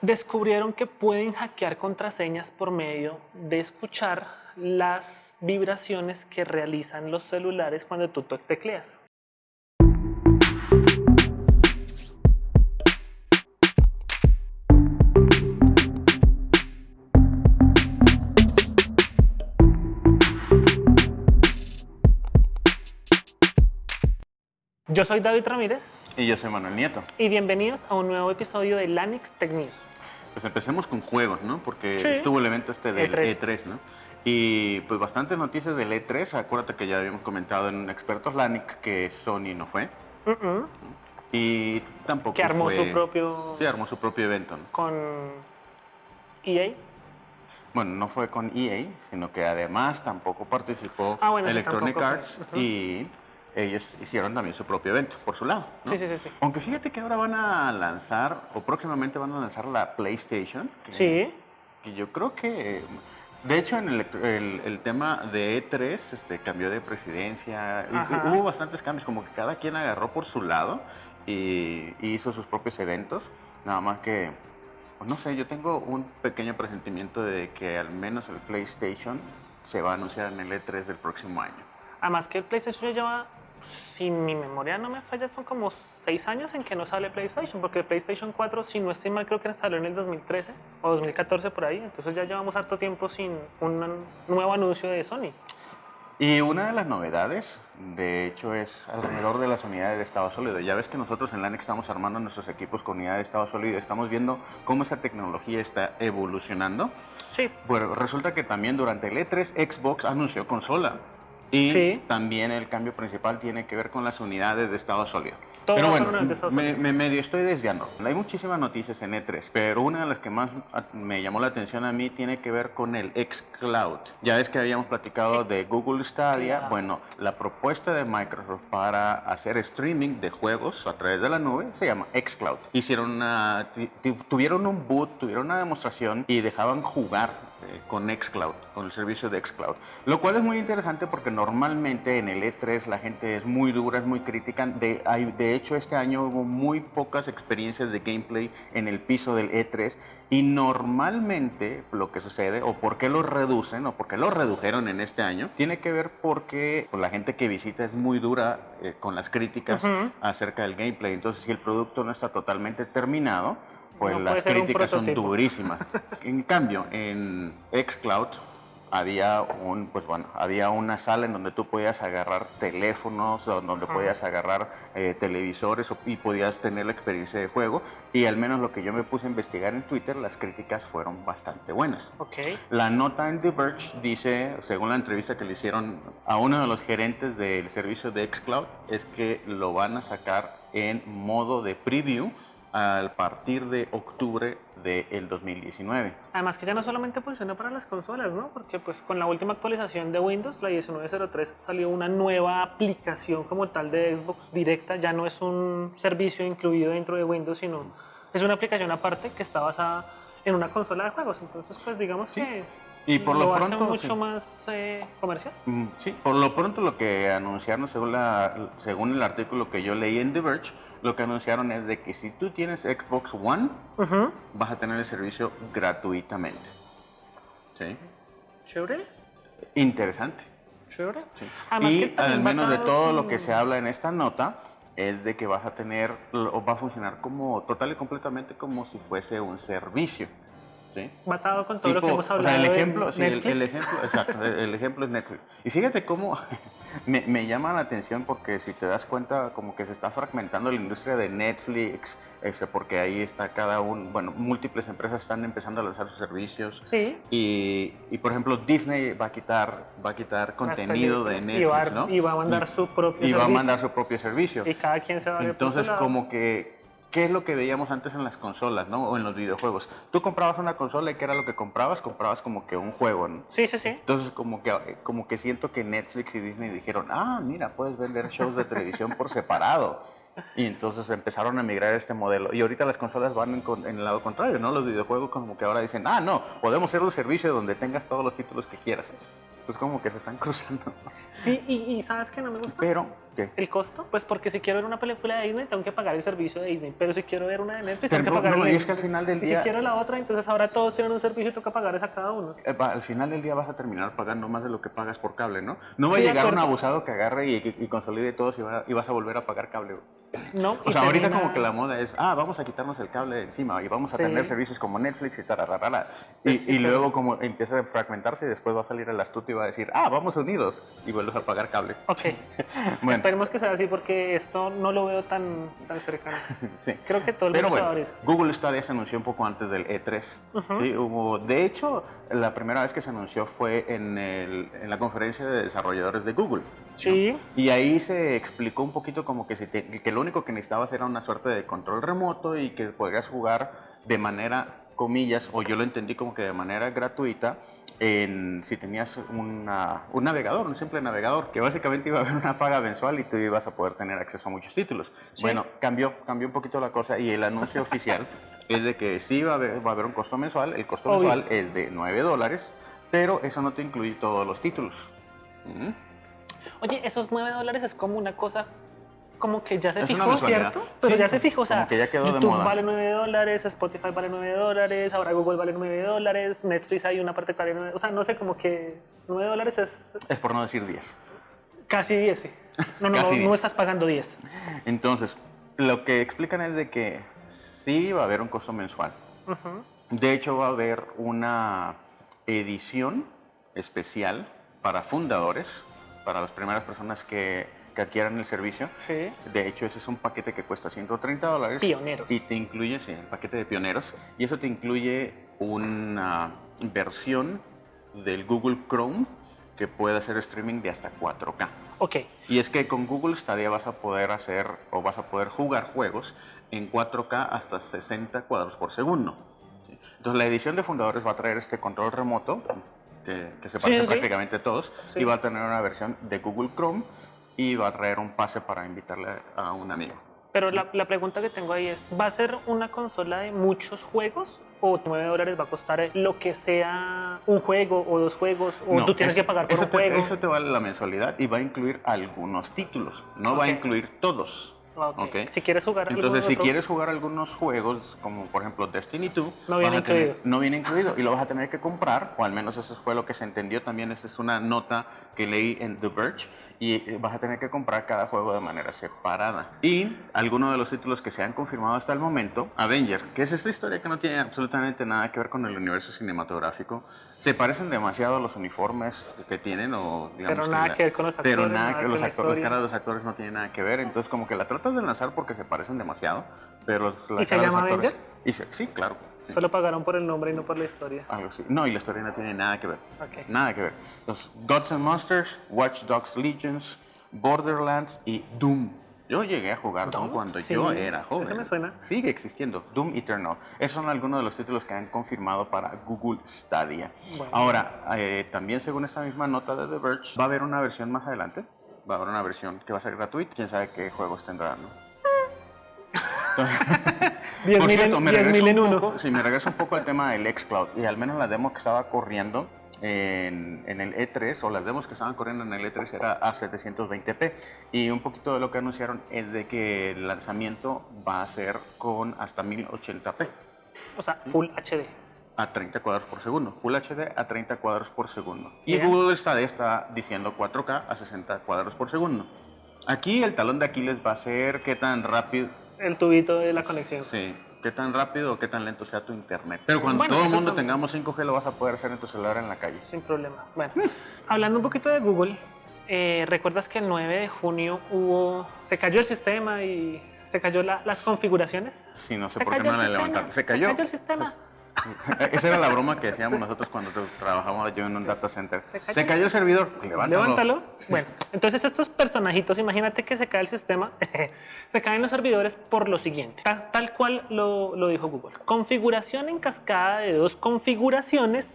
descubrieron que pueden hackear contraseñas por medio de escuchar las vibraciones que realizan los celulares cuando tú tecleas. Yo soy David Ramírez. Y yo soy Manuel Nieto. Y bienvenidos a un nuevo episodio de Lanix Tech News. Pues empecemos con juegos, ¿no? Porque estuvo el evento este del E3. E3, ¿no? Y pues bastantes noticias del E3. Acuérdate que ya habíamos comentado en Expertos Lanix que Sony no fue. Y tampoco Que armó su propio... Sí, armó su propio evento, ¿no? Con EA. Bueno, no fue con EA, sino que además tampoco participó ah, Electronic Arts y ellos hicieron también su propio evento por su lado. Sí, sí, sí, Aunque fíjate que ahora van a lanzar, o próximamente van a lanzar la PlayStation. sí. Que yo creo que, de hecho, en el, el, tema de E3 este, cambió de presidencia. Hubo bastantes cambios, como que cada quien agarró por su lado y, hizo sus propios eventos. Nada más que, pues, no sé, yo tengo un pequeño presentimiento de que al menos el PlayStation se va a anunciar en el E3 del próximo año. Además que el PlayStation ya lleva si mi memoria no me falla, son como seis años en que no sale PlayStation, porque PlayStation 4, si no estoy mal, creo que salió en el 2013 o 2014 por ahí, entonces ya llevamos harto tiempo sin un nuevo anuncio de Sony. Y una de las novedades, de hecho, es alrededor de las unidades de estado sólido. Ya ves que nosotros en LANEX estamos armando nuestros equipos con unidades de estado sólido, estamos viendo cómo esa tecnología está evolucionando. Sí. Bueno, resulta que también durante el E3 Xbox anunció consola. Y también el cambio principal tiene que ver con las unidades de estado sólido. pero bueno, me, me, medio estoy desviando. Hay muchísimas noticias en E3, pero una de las que más me llamó la atención a mí tiene que ver con el xCloud. Ya ves que habíamos platicado de Google Stadia. Bueno, la propuesta de Microsoft para hacer streaming de juegos a través de la nube se llama xCloud. Hicieron una, tuvieron un boot, tuvieron una demostración y dejaban jugar eh, con xCloud, con el servicio de xCloud. Lo cual es muy interesante porque normalmente en el E3 la gente es muy dura, es muy crítica. De, hay, de hecho, este año hubo muy pocas experiencias de gameplay en el piso del E3 y normalmente lo que sucede, o por qué lo reducen, o por qué lo redujeron en este año, tiene que ver porque pues, la gente que visita es muy dura eh, con las críticas acerca del gameplay. Entonces, si el producto no está totalmente terminado, pues las críticas son durísimas. en cambio, en xCloud había un pues bueno había una sala en donde tú podías agarrar teléfonos donde podías agarrar eh, televisores y podías tener la experiencia de juego y al menos lo que yo me puse a investigar en Twitter las críticas fueron bastante buenas okay. la nota en The Verge dice según la entrevista que le hicieron a uno de los gerentes del servicio de xCloud es que lo van a sacar en modo de preview a partir de octubre del 2019. Además que ya no solamente funciona para las consolas, ¿no? Porque pues con la última actualización de Windows, la 1903, salió una nueva aplicación como tal de Xbox directa, ya no es un servicio incluido dentro de Windows, sino es una aplicación aparte que está basada en una consola de juegos. Entonces pues digamos que y por lo, pronto, mucho más eh, comercial. Mm, sí, por lo pronto lo que anunciaron, según, la, según el artículo que yo leí en The Verge, lo que anunciaron es de que si tú tienes Xbox One, vas a tener el servicio gratuitamente. ¿Sí? ¿Chévere? Interesante. ¿Chévere? Sí. y al menos de todo lo que se habla en esta nota, es de que vas a tener, o va a funcionar como total y completamente como si fuese un servicio. Matado con todo lo que hemos hablado. el ejemplo, el, ejemplo, exacto, el, ejemplo es Netflix. Y fíjate cómo me, llama la atención porque si te das cuenta como que se está fragmentando la industria de Netflix, ese, porque ahí está cada uno, bueno, múltiples empresas están empezando a lanzar sus servicios. Sí. Y, y por ejemplo, Disney va a quitar, va a quitar contenido de Netflix, y va, ¿no? Y va a mandar su propio y servicio. Y va a mandar su propio servicio. Y cada quien se va a Entonces, como que ¿Qué es lo que veíamos antes en las consolas, ¿no? O en los videojuegos. Tú comprabas una consola y ¿qué era lo que comprabas? Comprabas como que un juego, ¿no? Sí, sí, sí. Entonces, como que, como que siento que Netflix y Disney dijeron, ah, mira, puedes vender shows de televisión por separado. Y entonces empezaron a migrar este modelo. Y ahorita las consolas van en, el lado contrario, ¿no? Los videojuegos como que ahora dicen, ah, no, podemos ser un servicio donde tengas todos los títulos que quieras. pues como que se están cruzando. Sí, y, ¿sabes que no me gusta? Pero, ¿qué? ¿El costo? Pues porque si quiero ver una película de Disney, tengo que pagar el servicio de Disney. Pero si quiero ver una de Netflix, tengo que pagar no, y es que al final del día... si quiero la otra, entonces ahora todos tienen un servicio y toca pagar esa cada uno. Eh, al final del día vas a terminar pagando más de lo que pagas por cable, ¿no? No va a llegar un abusado que agarre y, consolide todos y, vas a volver a pagar cable. No, o sea, ahorita como que la moda es, ah, vamos a quitarnos el cable de encima y vamos a tener servicios como Netflix y tal, y, y luego como empieza a fragmentarse y después va a salir el astuto y va a decir, ah, vamos unidos y vuelves a pagar cable. Ok. Esperemos que sea así porque esto no lo veo tan, tan cercano. sí. Creo que todo el mundo bueno, va a abrir. Google Stadia se anunció un poco antes del E3. ¿sí? Hubo, de hecho, la primera vez que se anunció fue en, el, en la conferencia de desarrolladores de Google. Sí. Y ahí se explicó un poquito como que, si que lo único que necesitabas era una suerte de control remoto y que podrías jugar de manera comillas, o yo lo entendí como que de manera gratuita, en, si tenías una, un navegador, un simple navegador, que básicamente iba a haber una paga mensual y tú ibas a poder tener acceso a muchos títulos. Bueno, cambió, cambió un poquito la cosa y el anuncio oficial es de que sí va a, haber, va a haber un costo mensual, el costo mensual es de 9 dólares, pero eso no te incluye todos los títulos. ¿Mm? Oye, esos 9 dólares es como una cosa como que ya se fijó, ¿cierto? Pero ya se fijó, o sea, YouTube vale 9 dólares, Spotify vale 9 dólares, ahora Google vale 9 dólares, Netflix hay una parte que vale 9 o sea, no sé, como que 9 dólares es... Es por no decir 10. Casi 10, sí. No, no, no estás pagando 10. Entonces, lo que explican es de que sí va a haber un costo mensual. De hecho, va a haber una edición especial para fundadores, para las primeras personas que que adquieran el servicio. Sí. De hecho, ese es un paquete que cuesta 130 dólares. Pioneros. Y te incluye, sí, el paquete de pioneros. Y eso te incluye una versión del Google Chrome que puede hacer streaming de hasta 4K. Ok. Y es que con Google Stadia vas a poder hacer o vas a poder jugar juegos en 4K hasta 60 cuadros por segundo. Entonces la edición de fundadores va a traer este control remoto que, se parece prácticamente a todos y va a tener una versión de Google Chrome y va a traer un pase para invitarle a un amigo. Pero la, la, pregunta que tengo ahí es, ¿va a ser una consola de muchos juegos o 9 dólares va a costar lo que sea un juego o dos juegos o tú tienes que pagar por un juego? Eso te vale la mensualidad y va a incluir algunos títulos, no va a incluir todos. Okay. Si quieres jugar Entonces, si quieres jugar algunos juegos, como por ejemplo Destiny 2, no viene incluido. no viene incluido y lo vas a tener que comprar, o al menos eso fue lo que se entendió también. Esa es una nota que leí en The Verge y eh, vas a tener que comprar cada juego de manera separada. Y algunos de los títulos que se han confirmado hasta el momento, Avengers, que es esta historia que no tiene absolutamente nada que ver con el universo cinematográfico, se parecen demasiado a los uniformes que tienen o digamos pero nada que, ver con los actores, pero nada, que los actores, de los actores no tienen nada que ver, entonces como que la tratas de lanzar porque se parecen demasiado, pero ¿Y se llama Avengers? sí, claro. Solo pagaron por el nombre y no por la historia. No, y la historia no tiene nada que ver. Nada que ver. Los Gods and Monsters, Watch Dogs Legions, Borderlands y Doom. Yo llegué a jugar Doom, cuando yo era joven. Eso me suena. Sigue existiendo. Doom Eternal. Esos son algunos de los títulos que han confirmado para Google Stadia. Ahora, eh, también según esta misma nota de The Verge, va a haber una versión más adelante. Va a haber una versión que va a ser gratuita. Quién sabe qué juegos tendrán, ¿no? 10.000 en, uno. Si me regreso un poco al tema del xCloud y al menos la demo que estaba corriendo en, el E3 o las demos que estaban corriendo en el E3 era a 720p y un poquito de lo que anunciaron es de que el lanzamiento va a ser con hasta 1080p. O sea, Full HD. A 30 cuadros por segundo. Full HD a 30 cuadros por segundo. Y Google está, está diciendo 4K a 60 cuadros por segundo. Aquí el talón de Aquiles va a ser qué tan rápido el tubito de la conexión. Sí, qué tan rápido o qué tan lento sea tu internet. Pero cuando todo el mundo tengamos 5G lo vas a poder hacer en tu celular en la calle. Sin problema. Bueno, hablando un poquito de Google, eh, ¿recuerdas que el 9 de junio hubo, se cayó el sistema y se cayó las configuraciones? Sí, no sé por qué no la levantaron. Se cayó. Se cayó el sistema. Esa era la broma que decíamos nosotros cuando trabajábamos yo en un data center. Se cayó, el servidor, levántalo. Bueno, entonces estos personajitos, imagínate que se cae el sistema, se caen los servidores por lo siguiente, tal, cual lo, lo, dijo Google. Configuración en cascada de dos configuraciones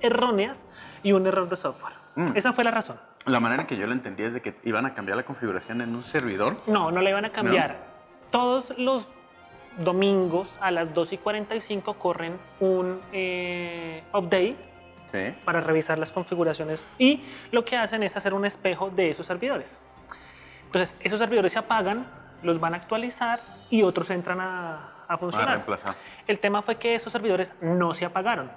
erróneas y un error de software. Mm. Esa fue la razón. La manera que yo lo entendí es de que iban a cambiar la configuración en un servidor. No, no la iban a cambiar. Todos los domingos a las 2 y 45 corren un eh, update para revisar las configuraciones y lo que hacen es hacer un espejo de esos servidores. Entonces, esos servidores se apagan, los van a actualizar y otros entran a, a funcionar. el tema fue que esos servidores no se apagaron.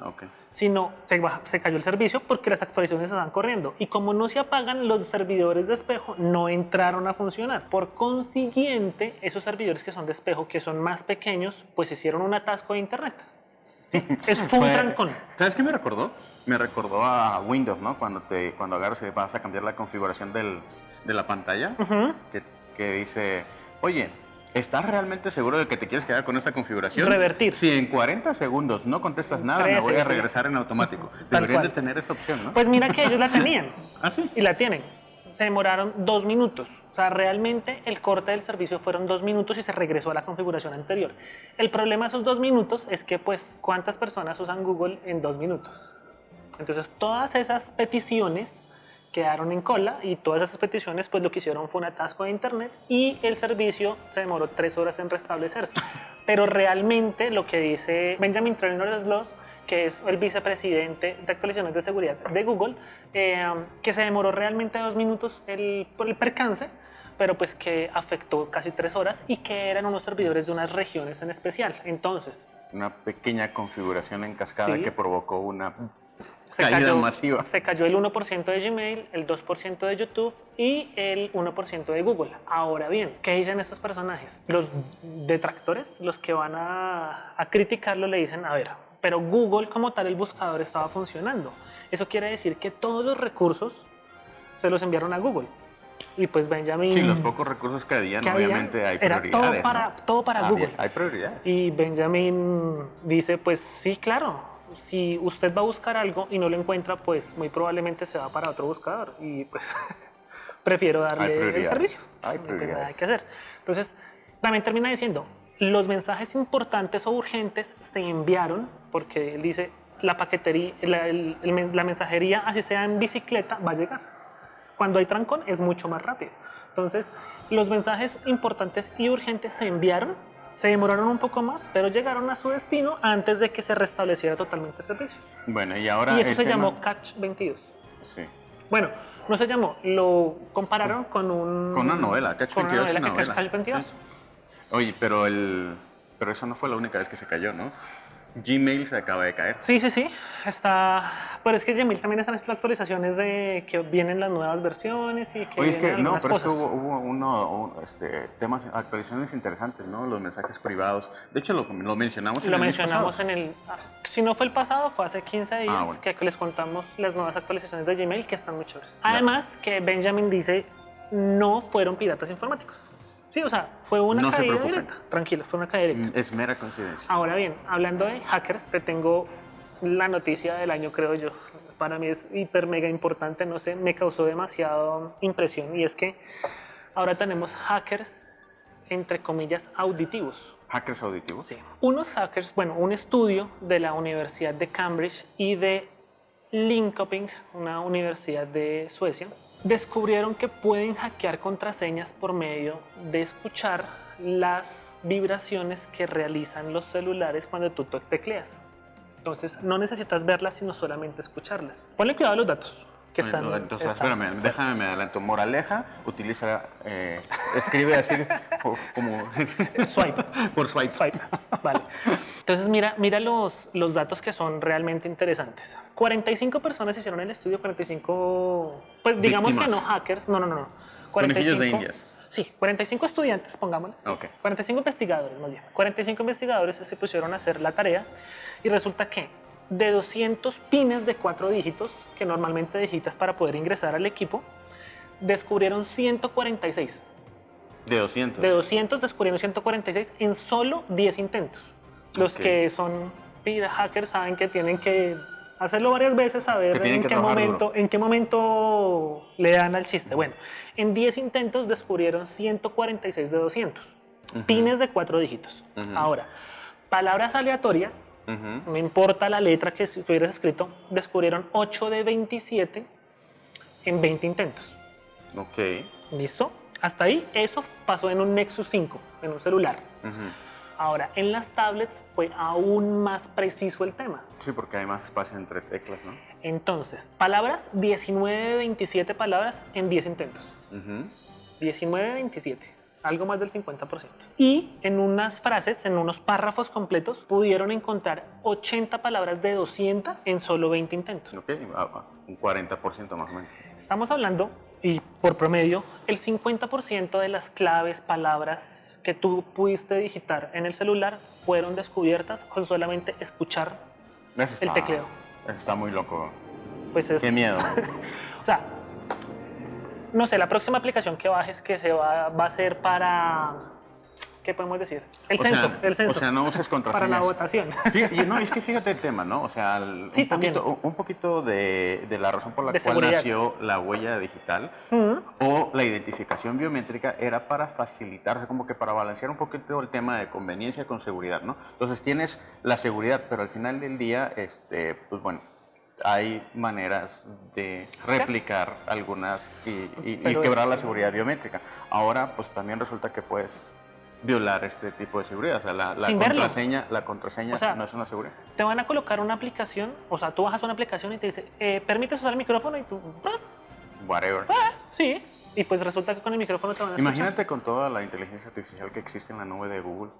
Okay. Sino se, se, cayó el servicio porque las actualizaciones estaban corriendo. Y como no se apagan, los servidores de espejo no entraron a funcionar. Por consiguiente, esos servidores que son de espejo, que son más pequeños, pues hicieron un atasco de internet. Es fue un trancón. ¿Sabes qué me recordó? Me recordó a Windows, ¿no? Cuando, te, cuando agarras y vas a cambiar la configuración del, de la pantalla, que, que dice, oye, ¿Estás realmente seguro de que te quieres quedar con esta configuración? Revertir. Si en 40 segundos no contestas nada, me voy a regresar en automático. Deberían de tener esa opción, ¿no? Pues mira que ellos la tenían. ¿Ah, sí? Y la tienen. Se demoraron dos minutos. O sea, realmente el corte del servicio fueron dos minutos y se regresó a la configuración anterior. El problema de esos dos minutos es que, pues, ¿cuántas personas usan Google en dos minutos? Entonces, todas esas peticiones quedaron en cola y todas esas peticiones pues lo que hicieron fue un atasco de internet y el servicio se demoró tres horas en restablecerse. Pero realmente lo que dice Benjamin Traynor-Sloss, que es el vicepresidente de actualizaciones de seguridad de Google, eh, que se demoró realmente dos minutos el, por el percance, pero pues que afectó casi tres horas y que eran unos servidores de unas regiones en especial. Entonces... Una pequeña configuración en cascada que provocó una se cayó, masiva. Se cayó el 1% de Gmail, el 2% de YouTube y el 1% de Google. Ahora bien, ¿qué dicen estos personajes? Los detractores, los que van a, a criticarlo, le dicen, a ver, pero Google como tal, el buscador estaba funcionando. Eso quiere decir que todos los recursos se los enviaron a Google. Y pues Benjamin... Sí, los pocos recursos que habían, obviamente hay prioridades. Era todo para, todo para Google. Hay prioridades. Y Benjamin dice, pues sí, claro, si usted va a buscar algo y no lo encuentra, pues muy probablemente se va para otro buscador y pues prefiero darle el servicio. Hay hay que hacer. Entonces, también termina diciendo, los mensajes importantes o urgentes se enviaron, porque él dice, la paquetería, la, la mensajería, así sea en bicicleta, va a llegar. Cuando hay trancón es mucho más rápido. Entonces, los mensajes importantes y urgentes se enviaron se demoraron un poco más, pero llegaron a su destino antes de que se restableciera totalmente el servicio. Bueno, y ahora... Y eso se llamó Catch 22. Sí. Bueno, no se llamó, lo compararon con un... Con una novela, Catch 22 una novela, Catch 22. Oye, pero el... Pero eso no fue la única vez que se cayó, ¿no? Gmail se acaba de caer. Sí, sí, sí. Está. Pero es que Gmail también están haciendo actualizaciones de que vienen las nuevas versiones y que. Oye, es que no, pero es que hubo, hubo uno, este, temas, actualizaciones interesantes, ¿no? Los mensajes privados. De hecho, lo, lo mencionamos en lo el mencionamos en el. Si no fue el pasado, fue hace 15 ah, días que les contamos las nuevas actualizaciones de Gmail que están muy chéveres. Además, que Benjamin dice no fueron piratas informáticos. Sí, o sea, fue una caída directa. Tranquilo, fue una caída directa. Mm, es mera coincidencia. Ahora bien, hablando de hackers, te tengo la noticia del año, creo yo. Para mí es hiper mega importante, no sé, me causó demasiado impresión. Y es que ahora tenemos hackers, entre comillas, auditivos. ¿Hackers auditivos? Sí. Unos hackers, bueno, un estudio de la Universidad de Cambridge y de Linköping, una universidad de Suecia, descubrieron que pueden hackear contraseñas por medio de escuchar las vibraciones que realizan los celulares cuando tú tecleas. Entonces no necesitas verlas, sino solamente escucharlas. Ponle cuidado a los datos que están. Entonces, espérame, déjame, me adelanto. Moraleja, utiliza, eh, escribe así como. Swipe. Por swipe. Swipe. Vale. Entonces, mira, mira los, los datos que son realmente interesantes. 45 personas hicieron el estudio, 45. Pues digamos que no hackers. No, no, no. no. 45, de indias. Sí, 45 estudiantes, pongámosles. Okay. 45 investigadores, más bien. 45 investigadores se pusieron a hacer la tarea y resulta que de 200 pines de cuatro dígitos, que normalmente digitas para poder ingresar al equipo, descubrieron 146. De 200. De 200 descubrieron 146 en solo 10 intentos. Los que son hackers saben que tienen que hacerlo varias veces a ver en qué, momento, en qué momento le dan al chiste. Bueno, en 10 intentos descubrieron 146 de 200. Pines de cuatro dígitos. Ahora, palabras aleatorias no importa la letra que hubieras escrito, descubrieron 8 de 27 en 20 intentos. Ok. ¿Listo? Hasta ahí, eso pasó en un Nexus 5, en un celular. Ahora, en las tablets fue aún más preciso el tema. Sí, porque hay más espacio entre teclas, ¿no? Entonces, palabras, 19, 27 palabras en 10 intentos. 19, 27 algo más del 50%. Y en unas frases, en unos párrafos completos, pudieron encontrar 80 palabras de 200 en solo 20 intentos. Ok, un 40% más o menos. Estamos hablando, y por promedio, el 50% de las claves, palabras que tú pudiste digitar en el celular fueron descubiertas con solamente escuchar el tecleo. Está muy loco. Pues es... Qué miedo. o sea, no sé, la próxima aplicación que bajes que se va, va a ser para ¿qué podemos decir? El censo, el censo. O sea, no uses contraseñas. Para la votación. no, es que fíjate el tema, ¿no? O sea, sí, un, poquito, un, poquito, de, de, la razón por la cual nació la huella digital o la identificación biométrica era para facilitar, como que para balancear un poquito el tema de conveniencia con seguridad, ¿no? Entonces tienes la seguridad, pero al final del día, este, pues bueno, hay maneras de replicar algunas y, quebrar la seguridad biométrica. Ahora, pues también resulta que puedes violar este tipo de seguridad. O sea, la, contraseña, la contraseña no es una seguridad. Te van a colocar una aplicación, o sea, tú bajas una aplicación y te dice, eh, ¿permites usar el micrófono? Y tú, ah". whatever. Ah, sí, y pues resulta que con el micrófono te van a Imagínate con toda la inteligencia artificial que existe en la nube de Google.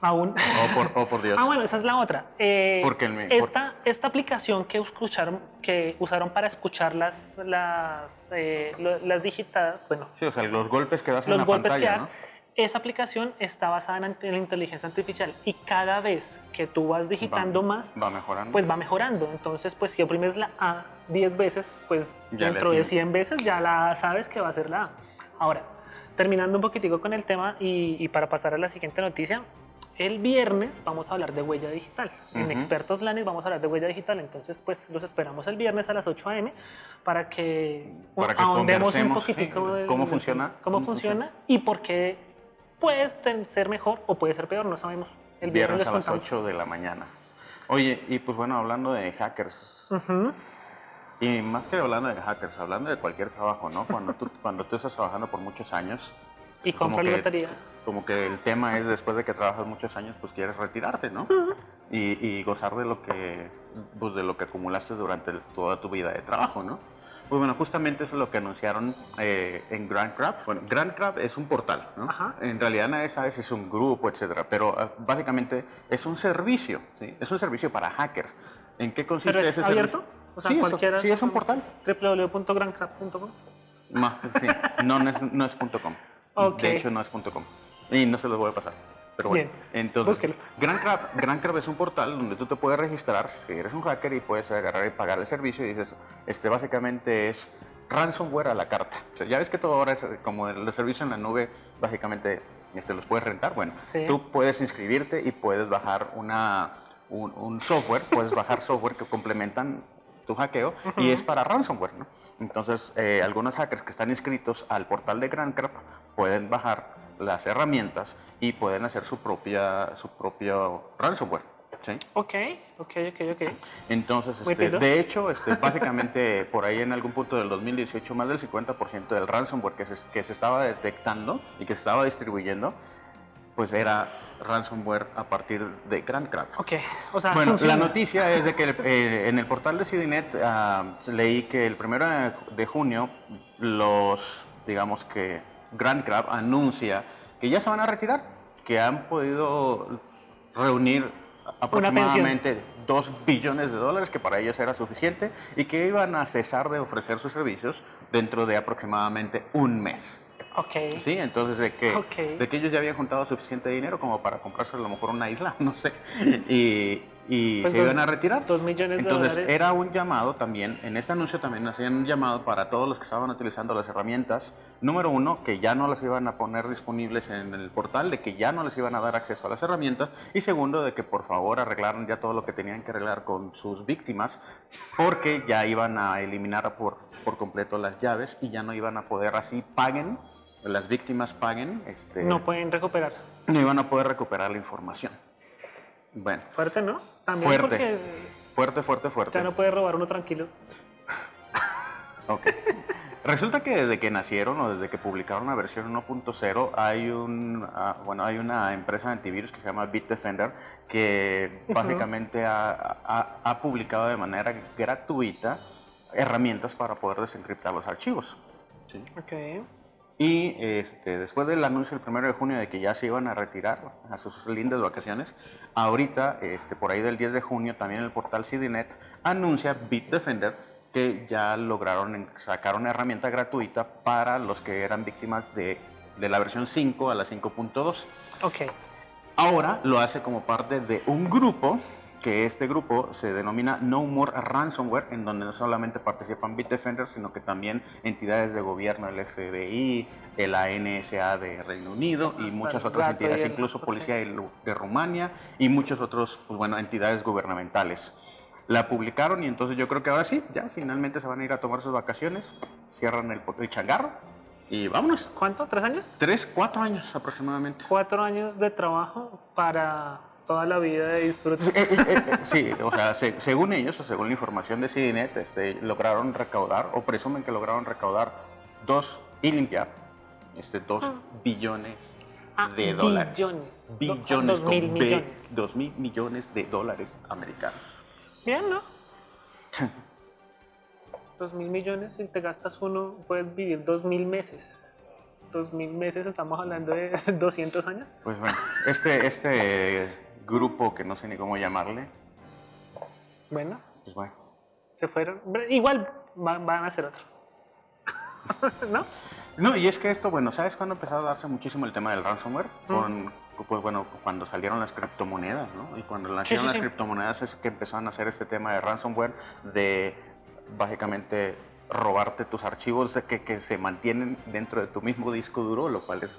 Aún. Oh, por, Dios. Ah, bueno, esa es la otra. Eh, Porque esta, esta aplicación que, escucharon, que usaron para escuchar las, las, eh, las digitadas, bueno. Sí, o sea, los golpes que das en la pantalla, ¿no? Esa aplicación está basada en la inteligencia artificial y cada vez que tú vas digitando más, va mejorando. pues va mejorando. Entonces, pues si oprimes la A 10 veces, pues dentro de 100 veces ya la sabes que va a ser la A. Ahora, terminando un poquitico con el tema y, y para pasar a la siguiente noticia, el viernes vamos a hablar de huella digital. En Expertos Lanes vamos a hablar de huella digital, entonces pues los esperamos el viernes a las 8 a.m. para que, ahondemos un poquitico cómo funciona, cómo, funciona, y por qué puede ser mejor o puede ser peor, no sabemos. El viernes, a las 8 de la mañana. Oye, y pues bueno, hablando de hackers, y más que hablando de hackers, hablando de cualquier trabajo, ¿no? Cuando tú, cuando tú estás trabajando por muchos años, y compra la lotería. Como que el tema es después de que trabajas muchos años, pues quieres retirarte, ¿no? y, gozar de lo que pues, de lo que acumulaste durante toda tu vida de trabajo, ¿no? Pues bueno, justamente eso es lo que anunciaron eh, en Grand Crab. Bueno, Grand Crab es un portal, ¿no? En realidad nadie sabe si es un grupo, etcétera, pero ah, básicamente es un servicio, ¿sí? Es un servicio para hackers. ¿En qué consiste ¿Pero es ese abierto? O sea, sí, cualquiera. sí, es un portal. www.grandcrab.com. No, sí, no, no es, no es .com. De hecho, no es .com. Y no se los voy a pasar. Pero bueno, entonces, Grand Crab, es un portal donde tú te puedes registrar si eres un hacker y puedes agarrar y pagar el servicio y dices, este básicamente es ransomware a la carta. ya ves que todo ahora es como los servicios en la nube, básicamente este, los puedes rentar. Bueno, tú puedes inscribirte y puedes bajar una, un, software, puedes bajar software que complementan tu hackeo y es para ransomware, ¿no? Entonces, eh, algunos hackers que están inscritos al portal de GrandCrab pueden bajar las herramientas y pueden hacer su propia su propio ransomware. ¿sí? Ok, ok, ok, ok. Entonces, este, de hecho, este, básicamente por ahí en algún punto del 2018, más del 50% del ransomware que se, que se estaba detectando y que se estaba distribuyendo, pues era ransomware a partir de GrandCrab. Ok, o sea, Bueno, la noticia es de que eh, en el portal de CDNet ah, leí que el primero de junio los, digamos que GrandCrab anuncia que ya se van a retirar, que han podido reunir aproximadamente 2 billones de dólares, que para ellos era suficiente, y que iban a cesar de ofrecer sus servicios dentro de aproximadamente un mes. Ok. Sí, entonces de que, de que ellos ya habían juntado suficiente dinero como para comprarse a lo mejor una isla, no sé, y, y pues se iban a retirar. Dos millones de Entonces era un llamado también, en este anuncio también hacían un llamado para todos los que estaban utilizando las herramientas. Número uno, que ya no las iban a poner disponibles en el portal, de que ya no les iban a dar acceso a las herramientas. Y segundo, de que por favor arreglaran ya todo lo que tenían que arreglar con sus víctimas, porque ya iban a eliminar por, por completo las llaves y ya no iban a poder así paguen las víctimas paguen, este, no pueden recuperar. No iban a poder recuperar la información. Bueno. Fuerte, ¿no? También fuerte. Fuerte, fuerte, fuerte. Ya no puede robar uno tranquilo. ok. Resulta que desde que nacieron o desde que publicaron la versión 1.0 hay un ah, bueno hay una empresa de antivirus que se llama Bitdefender que básicamente ha, publicado de manera gratuita herramientas para poder desencriptar los archivos. ¿sí? Okay. Y este, después del anuncio el primero de junio de que ya se iban a retirar a sus lindas vacaciones, ahorita, este, por ahí del 10 de junio, también el portal CDNet anuncia Bitdefender que ya lograron sacar una herramienta gratuita para los que eran víctimas de, de la versión 5 a la 5.2. Ok. Ahora lo hace como parte de un grupo que este grupo se denomina No More Ransomware, en donde no solamente participan Bitdefender, sino que también entidades de gobierno, el FBI, la NSA de Reino Unido y muchas otras entidades, incluso Policía de, Rumania y muchas otras pues, bueno, entidades gubernamentales la publicaron y entonces yo creo que ahora sí, ya finalmente se van a ir a tomar sus vacaciones, cierran el, el changarro y vámonos. ¿Cuánto? ¿Tres años? Tres, cuatro años aproximadamente. Cuatro años de trabajo para toda la vida de disfrute. Eh, eh, eh, sí, o sea, según ellos, o según la información de CDNet, este, lograron recaudar, o presumen que lograron recaudar dos y limpiar, este, dos ah. billones ah, de dólares. Billones. Billones. Dos mil millones. Dos mil millones de dólares americanos. Bien, ¿no? dos mil millones, si te gastas uno, puedes vivir dos mil meses. Dos mil meses, estamos hablando de 200 años. Pues bueno, este, este grupo que no sé ni cómo llamarle. Bueno. Pues bueno. Se fueron. Igual van, a hacer otro. ¿No? No, y es que esto, bueno, ¿sabes cuándo empezó a darse muchísimo el tema del ransomware? Con pues bueno, cuando salieron las criptomonedas, ¿no? Y cuando nacieron las criptomonedas es que empezaron a hacer este tema de ransomware, de básicamente robarte tus archivos que, que se mantienen dentro de tu mismo disco duro, lo cual es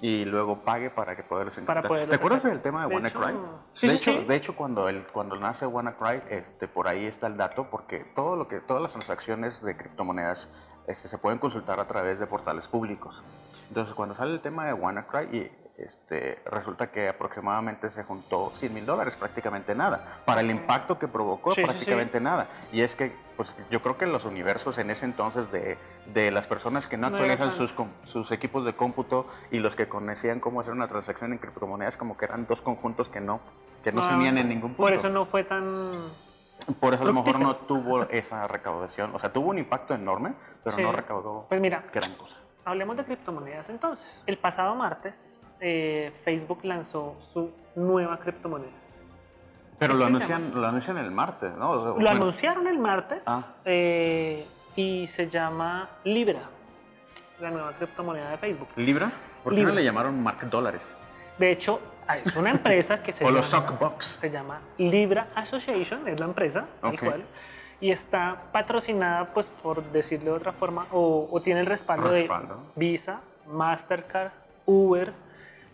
y luego pague para que puedas ¿Te acuerdas del tema de, WannaCry? Sí, de hecho, de hecho cuando el, cuando nace WannaCry, este, por ahí está el dato porque todo lo que todas las transacciones de criptomonedas este, se pueden consultar a través de portales públicos. Entonces, cuando sale el tema de WannaCry y este, resulta que aproximadamente se juntó 100 mil dólares, prácticamente nada. Para el impacto que provocó, prácticamente nada. Y es que pues, yo creo que los universos en ese entonces de, de las personas que no, actualizan sus, sus equipos de cómputo y los que conocían cómo hacer una transacción en criptomonedas, como que eran dos conjuntos que no, que no se unían en ningún punto. Por eso no fue tan... Por eso a lo mejor no tuvo esa recaudación. O sea, tuvo un impacto enorme, pero no recaudó pues mira, gran cosa. Hablemos de criptomonedas entonces. El pasado martes eh, Facebook lanzó su nueva criptomoneda. Pero lo anuncian, lo anuncian el martes, ¿no? lo anunciaron el martes ah. eh, y se llama Libra, la nueva criptomoneda de Facebook. ¿Libra? ¿Por qué no le llamaron Mark Dólares? De hecho, es una empresa que se, llama, se llama Libra Association, es la empresa, y está patrocinada, pues por decirlo de otra forma, o, tiene el respaldo, de Visa, Mastercard, Uber,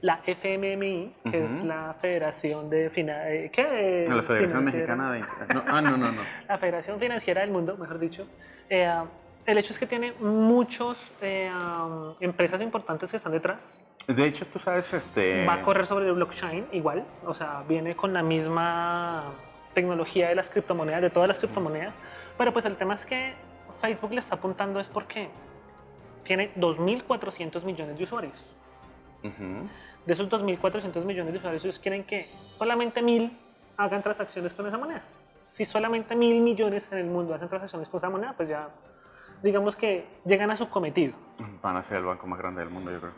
la FMMI, que es la Federación de eh, ¿qué? La Federación Mexicana de ah, no, no, no. la Federación Financiera del Mundo, mejor dicho. Eh, el hecho es que tiene muchas eh, empresas importantes que están detrás. De hecho, tú sabes, este... Va a correr sobre el blockchain igual, o sea, viene con la misma tecnología de las criptomonedas, de todas las criptomonedas, pero pues el tema es que Facebook le está apuntando es porque tiene 2.400 millones de usuarios. Uh de esos 2.400 millones de usuarios, ellos quieren que solamente mil hagan transacciones con esa moneda. Si solamente mil millones en el mundo hacen transacciones con esa moneda, pues ya digamos que llegan a su cometido. Van a ser el banco más grande del mundo, yo creo.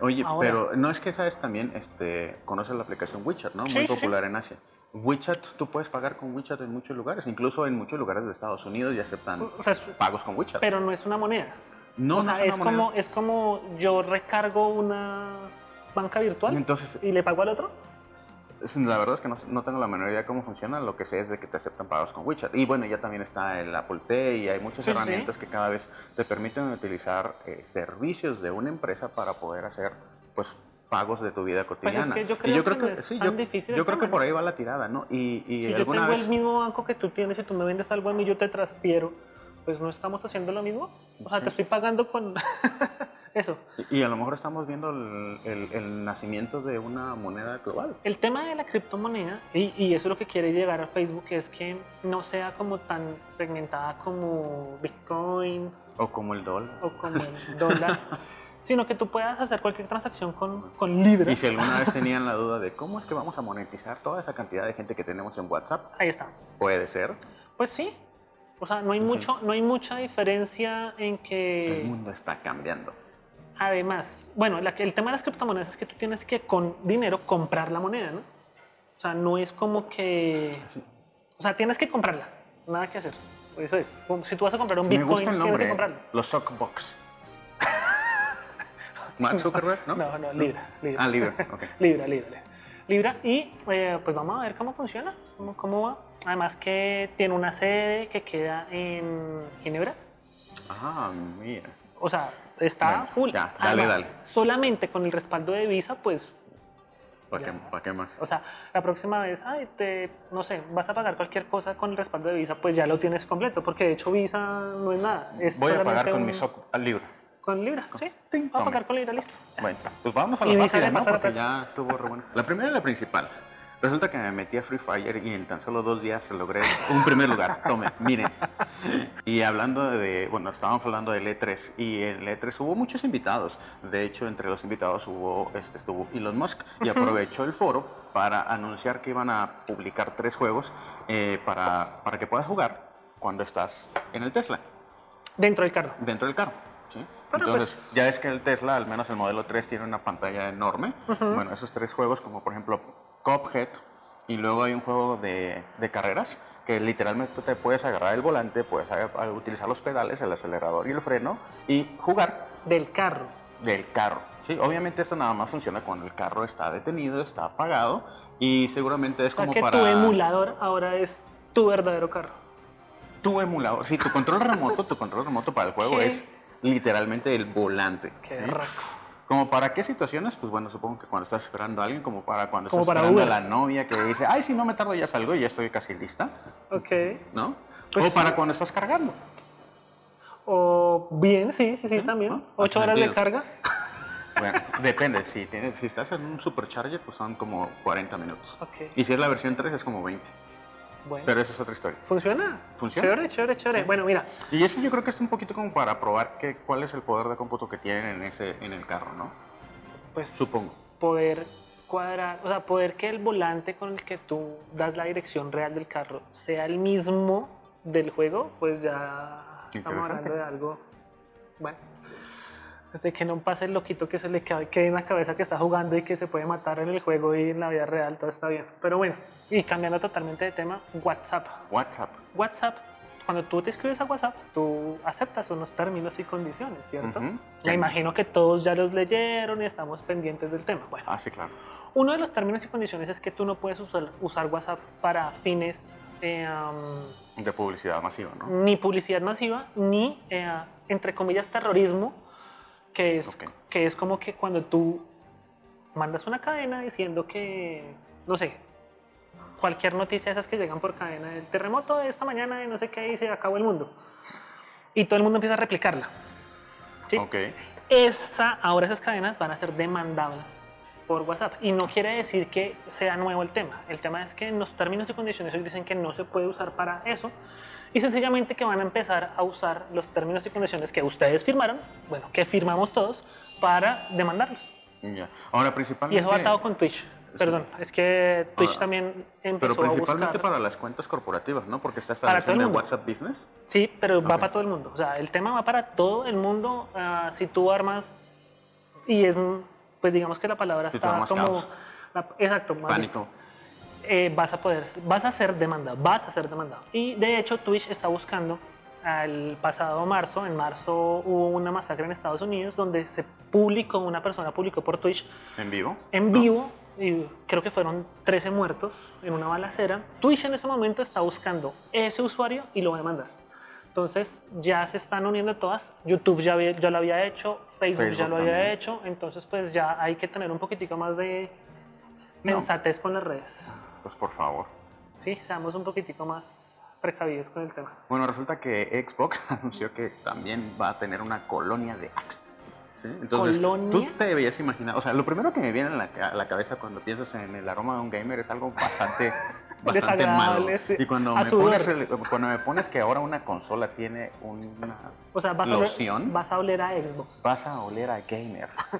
Oye, pero no es que sabes también, este, conoces la aplicación WeChat, ¿no? Muy popular en Asia. WeChat, tú puedes pagar con WeChat en muchos lugares, incluso en muchos lugares de Estados Unidos y aceptan pagos con WeChat. Pero no es una moneda. No, o sea, es, como, es como yo recargo una banca virtual Entonces, y le pago al otro? La verdad es que no, tengo la menor idea de cómo funciona, lo que sé es de que te aceptan pagos con WeChat. Y bueno, ya también está el Apple Pay y hay muchas herramientas que cada vez te permiten utilizar eh, servicios de una empresa para poder hacer pues pagos de tu vida pues cotidiana. yo creo, que, sí, yo, yo creo que por ahí va la tirada, ¿no? Y, y si yo tengo el mismo banco que tú tienes y tú me vendes algo a mí, yo te transfiero, pues no estamos haciendo lo mismo. O sea, te estoy pagando con... Eso. Y, a lo mejor estamos viendo el, nacimiento de una moneda global. El tema de la criptomoneda, y, y, eso es lo que quiere llegar a Facebook, es que no sea como tan segmentada como Bitcoin O como el dólar. O como el dólar. sino que tú puedas hacer cualquier transacción con, con. Y si alguna vez tenían la duda de cómo es que vamos a monetizar toda esa cantidad de gente que tenemos en WhatsApp. Ahí está. Puede ser. Pues sí. O sea, no hay, mucho, no hay mucha diferencia en que... El mundo está cambiando. Además, bueno, el tema de las criptomonedas es que tú tienes que con dinero comprar la moneda, ¿no? O sea, no es como que... O sea, tienes que comprarla, nada que hacer. Eso es. Si tú vas a comprar un Bitcoin, tienes que comprarlo. Los Sockbox. ¿Mark Zuckerberg, no? No, no, Libra. Libra. Ah, Libra, ok. Libra, Libra. Libra. Y eh, pues vamos a ver cómo funciona, cómo, cómo, va. Además que tiene una sede que queda en Ginebra. Ah, mira. O sea, está full. Ya, dale, dale. Solamente con el respaldo de Visa, pues ¿Para qué, ¿Para qué, más? O sea, la próxima vez, ay, te, no sé, vas a pagar cualquier cosa con el respaldo de Visa, pues ya lo tienes completo, porque de hecho Visa no es nada. Es Voy a pagar con mi SOC al libro. ¿Con Libra? Sí, sí a pagar con Libra, listo. Bueno, pues vamos a la fácil, ¿no? Porque ya estuvo re bueno. La primera y la principal. Resulta que me metí a Free Fire y en tan solo dos días logré un primer lugar. Tome, miren. Y hablando de, bueno, estábamos hablando del E3 y en el E3 hubo muchos invitados. De hecho, entre los invitados hubo, este, estuvo Elon Musk y aprovechó el foro para anunciar que iban a publicar tres juegos eh, para, para que puedas jugar cuando estás en el Tesla. Dentro del carro. Dentro del carro. Entonces, pues, ya es que el Tesla, al menos el modelo 3, tiene una pantalla enorme. Bueno, esos tres juegos, como por ejemplo Cuphead, y luego hay un juego de, de, carreras que literalmente te puedes agarrar el volante, puedes utilizar los pedales, el acelerador y el freno y jugar. Del carro. Del carro. Sí, obviamente esto nada más funciona cuando el carro está detenido, está apagado y seguramente es o sea como que para... tu emulador ahora es tu verdadero carro. Tu emulador, sí, tu control remoto, tu control remoto para el juego es literalmente el volante. Qué raco. ¿Como para qué situaciones? Pues bueno, supongo que cuando estás esperando a alguien, como para cuando estás esperando a la novia que dice, ay, si no me tardo ya salgo y ya estoy casi lista. Ok. ¿No? Pues o para cuando estás cargando. O bien, sí, sí, sí, también. ¿Ocho horas de carga? Bueno, depende. Si, tienes, si estás en un supercharger, pues son como 40 minutos. Okay. Y si es la versión 3, es como 20. Pero esa es otra historia. ¿Funciona? ¿Funciona? Chévere, chévere, chévere. Bueno, mira. Y eso yo creo que es un poquito como para probar que, cuál es el poder de cómputo que tienen en, ese, en el carro, ¿no? Pues supongo. Poder cuadrar, o sea, poder que el volante con el que tú das la dirección real del carro sea el mismo del juego, pues ya estamos hablando de algo. Bueno. Desde que no pase el loquito que se le quede en la cabeza que está jugando y que se puede matar en el juego y en la vida real, todo está bien. Pero bueno, y cambiando totalmente de tema, WhatsApp. WhatsApp. WhatsApp. Cuando tú te escribes a WhatsApp, tú aceptas unos términos y condiciones, ¿cierto? Me imagino que todos ya los leyeron y estamos pendientes del tema. Bueno, ah, sí, claro. Uno de los términos y condiciones es que tú no puedes usar, usar WhatsApp para fines eh, de publicidad masiva, ¿no? Ni publicidad masiva, ni, eh, entre comillas, terrorismo que es, que es como que cuando tú mandas una cadena diciendo que, no sé, cualquier noticia de esas que llegan por cadena, el terremoto de esta mañana y no sé qué y se acabó el mundo. Y todo el mundo empieza a replicarla. ¿sí? Okay. Esa, ahora esas cadenas van a ser demandables por WhatsApp. Y no quiere decir que sea nuevo el tema. El tema es que en los términos y condiciones hoy dicen que no se puede usar para eso y sencillamente que van a empezar a usar los términos y condiciones que ustedes firmaron, bueno, que firmamos todos, para demandarlos. Ya. Ahora, principalmente... Y eso va atado con Twitch. Perdón, es que Twitch también empezó Pero principalmente para las cuentas corporativas, ¿no? Porque está estableciendo en WhatsApp Business. Sí, pero va para todo el mundo. O sea, el tema va para todo el mundo. Uh, si tú armas, y es, pues digamos que la palabra está como... exacto. Pánico. Eh, vas a poder, vas a ser demandado, vas a ser demandado. Y de hecho Twitch está buscando, el pasado marzo, en marzo hubo una masacre en Estados Unidos donde se publicó, una persona publicó por Twitch. ¿En vivo? En vivo, y creo que fueron 13 muertos en una balacera. Twitch en este momento está buscando ese usuario y lo va a demandar. Entonces ya se están uniendo todas. YouTube ya, ya lo había hecho, Facebook, ya lo había hecho. Entonces pues ya hay que tener un poquitico más de sensatez con las redes. Por favor. Sí, seamos un poquitico más precavidos con el tema. Bueno, resulta que Xbox anunció que también va a tener una colonia de Axe. ¿sí? Entonces, ¿Colonia? tú te debías imaginar, o sea, lo primero que me viene a la, cabeza cuando piensas en el aroma de un gamer es algo bastante bastante malo. Y cuando me, pones cuando me pones que ahora una consola tiene una o sea, vas loción, a oler, vas a oler a Xbox. Vas a oler a gamer.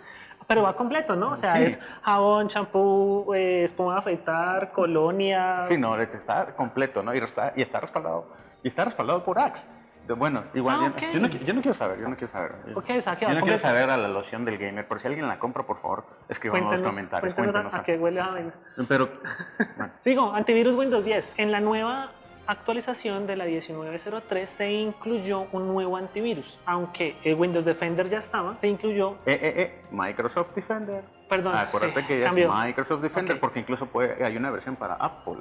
Pero va completo, ¿no? O sea, es jabón, champú, eh, espuma de afeitar, colonia. Sí, no, está completo, ¿no? Y está, y está respaldado, y está respaldado por Axe. Bueno, igual, ah, yo, no, quiero saber, yo no quiero saber. Okay, o sea, yo no quiero saber a la loción del gamer, por si alguien la compra, por favor, escriban en los comentarios. Cuéntanos, a, qué huele a vaina. Pero, Sigo, antivirus Windows 10. En la nueva actualización de la 1903 se incluyó un nuevo antivirus, aunque el Windows Defender ya estaba, se incluyó... Eh, eh, eh, Microsoft Defender. Perdón, Acuérdate que ya es Microsoft Defender porque incluso puede, hay una versión para Apple.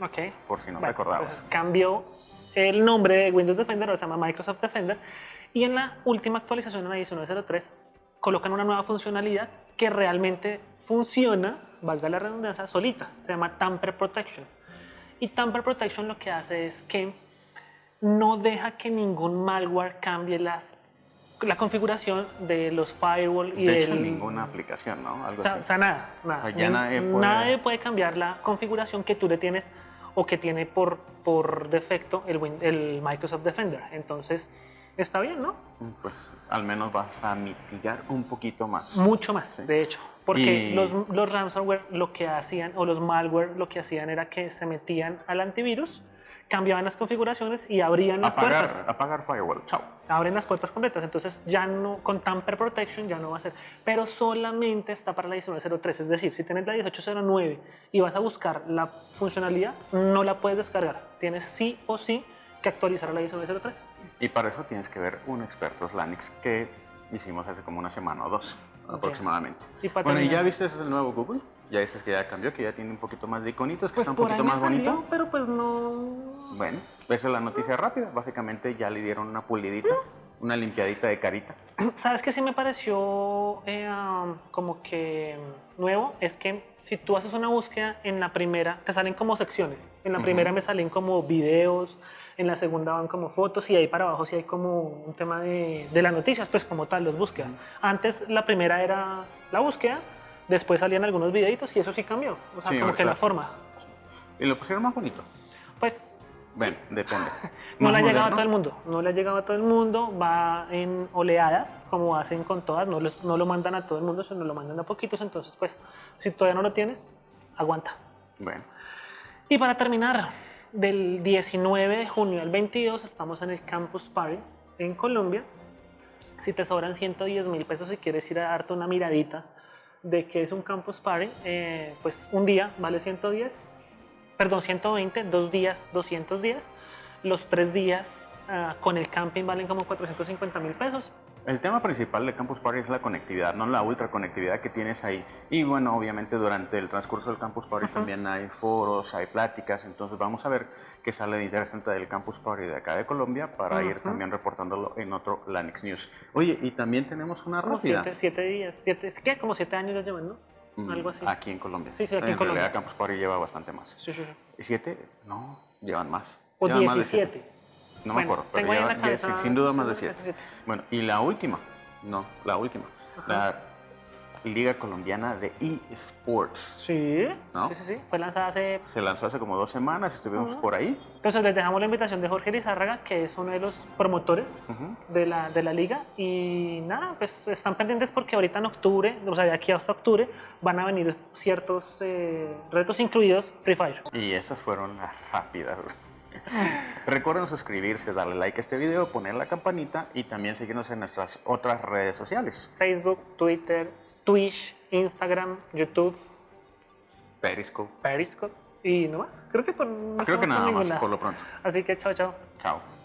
Ok. Por si no te acordabas. Pues cambió el nombre de Windows Defender, ahora se llama Microsoft Defender, y en la última actualización de la 1903 colocan una nueva funcionalidad que realmente funciona, valga la redundancia, solita, se llama Tamper Protection. Y Tamper Protection lo que hace es que no deja que ningún malware cambie las, la configuración de los firewall y de hecho, ninguna aplicación, ¿no? Algo o, sea, nada, nada. nadie, puede... nadie puede cambiar la configuración que tú le tienes o que tiene por, por defecto el, el Microsoft Defender. Entonces, está bien, ¿no? Pues al menos vas a mitigar un poquito más. Mucho más, de hecho. Porque los, los ransomware lo que hacían, o los malware lo que hacían era que se metían al antivirus, cambiaban las configuraciones y abrían las puertas. Apagar firewall, chao. Abren las puertas completas, entonces ya no, con Tamper Protection ya no va a ser. Pero solamente está para la 1903, es decir, si tienes la 1809 y vas a buscar la funcionalidad, no la puedes descargar. Tienes sí o sí que actualizar a la 1903. Y para eso tienes que ver un experto Linux que hicimos hace como una semana o dos aproximadamente. bueno, ¿y ya viste el nuevo Google? Ya dices que ya cambió, que ya tiene un poquito más de iconitos, que pues está un poquito más bonito. pero pues no. Bueno, esa es la noticia rápida. Básicamente ya le dieron una pulidita, una limpiadita de carita. ¿Sabes qué sí me pareció eh, como que nuevo? Es que si tú haces una búsqueda en la primera, te salen como secciones. En la primera me salen como videos, en la segunda van como fotos y ahí para abajo sí hay como un tema de, de las noticias, pues como tal, las búsquedas. Antes la primera era la búsqueda, después salían algunos videitos y eso sí cambió, o sea, como que la forma. ¿Y lo pusieron más bonito? Pues... Bueno, depende. no le ha llegado a todo el mundo, no le ha llegado a todo el mundo, va en oleadas, como hacen con todas, no, no lo mandan a todo el mundo, sino lo mandan a poquitos, entonces pues, si todavía no lo tienes, aguanta. Bueno. Y para terminar, del 19 de junio al 22 estamos en el Campus Party en Colombia. Si te sobran 110 mil pesos y quieres ir a darte una miradita de qué es un Campus Party, eh, pues un día vale 110, perdón, 120, dos días 210, los tres días ah, con el camping valen como 450 mil pesos. El tema principal de Campus Party es la conectividad, no la ultra conectividad que tienes ahí. Y bueno, obviamente durante el transcurso del Campus Party también hay foros, hay pláticas, entonces vamos a ver qué sale de interesante del Campus Party de acá de Colombia para ir también reportándolo en otro Lanix News. Oye, y también tenemos una rápida. Siete, siete días, siete, que como siete años ya llevan, ¿no? Mm, Algo así. Aquí en Colombia. Sí, sí, aquí en, Colombia. Campus Party lleva bastante más. Sí, sí, sí. ¿Siete? No, llevan más. O diecisiete. No me acuerdo, pero lleva, sin duda más de siete. Bueno, y la última, no, la última, la Liga Colombiana de eSports. Sí, sí, sí, sí, fue lanzada hace... Se lanzó hace como dos semanas, estuvimos por ahí. Entonces les dejamos la invitación de Jorge Lizárraga, que es uno de los promotores de, la, de la liga. Y nada, pues están pendientes porque ahorita en octubre, o sea, de aquí hasta octubre, van a venir ciertos eh, retos incluidos Free Fire. Y esas fueron las rápidas. Recuerden suscribirse, darle like a este video, poner la campanita y también seguirnos en nuestras otras redes sociales. Facebook, Twitter, Twitch, Instagram, YouTube. Periscope. Periscope. Y no más. Creo que, Creo que nada más, por lo pronto. Así que chao, chao. Chao.